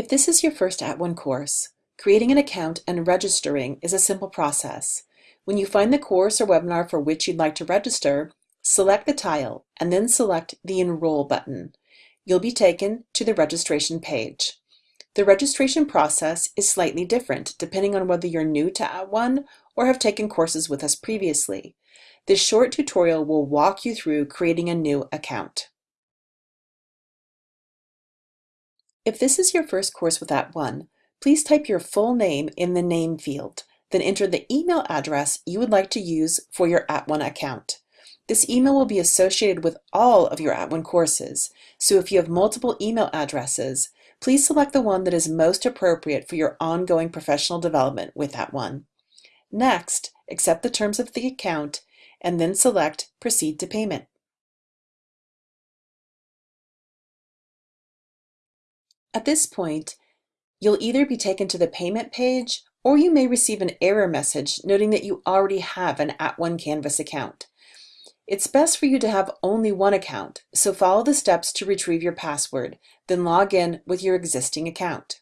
If this is your first At @ONE course, creating an account and registering is a simple process. When you find the course or webinar for which you'd like to register, select the tile and then select the Enroll button. You'll be taken to the registration page. The registration process is slightly different depending on whether you're new to At @ONE or have taken courses with us previously. This short tutorial will walk you through creating a new account. If this is your first course with At @ONE, please type your full name in the name field, then enter the email address you would like to use for your At @ONE account. This email will be associated with all of your At @ONE courses, so if you have multiple email addresses, please select the one that is most appropriate for your ongoing professional development with At @ONE. Next, accept the terms of the account and then select Proceed to Payment. At this point, you'll either be taken to the payment page or you may receive an error message noting that you already have an At @ONE Canvas account. It's best for you to have only one account, so follow the steps to retrieve your password, then log in with your existing account.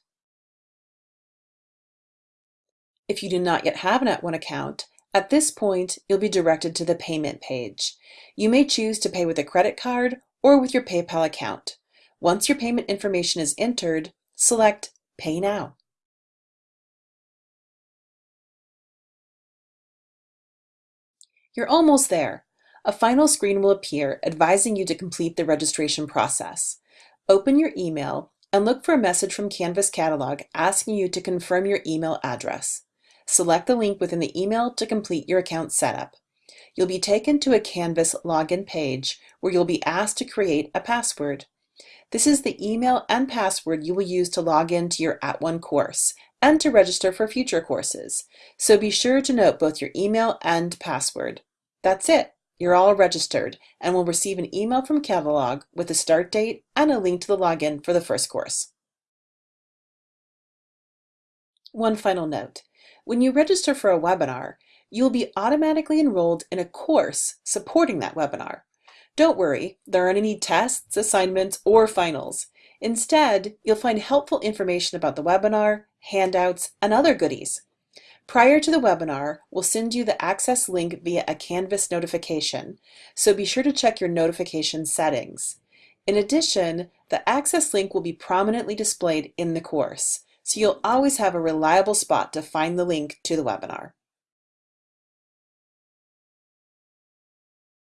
If you do not yet have an At @ONE account, at this point you'll be directed to the payment page. You may choose to pay with a credit card or with your PayPal account. Once your payment information is entered, select Pay Now. You're almost there. A final screen will appear advising you to complete the registration process. Open your email and look for a message from Canvas Catalog asking you to confirm your email address. Select the link within the email to complete your account setup. You'll be taken to a Canvas login page where you'll be asked to create a password. This is the email and password you will use to log into your At @ONE course and to register for future courses. So be sure to note both your email and password. That's it. You're all registered and will receive an email from Catalog with a start date and a link to the login for the first course. One final note. When you register for a webinar, you'll be automatically enrolled in a course supporting that webinar. Don't worry, there aren't any tests, assignments, or finals. Instead, you'll find helpful information about the webinar, handouts, and other goodies. Prior to the webinar, we'll send you the access link via a Canvas notification, so be sure to check your notification settings. In addition, the access link will be prominently displayed in the course, so you'll always have a reliable spot to find the link to the webinar.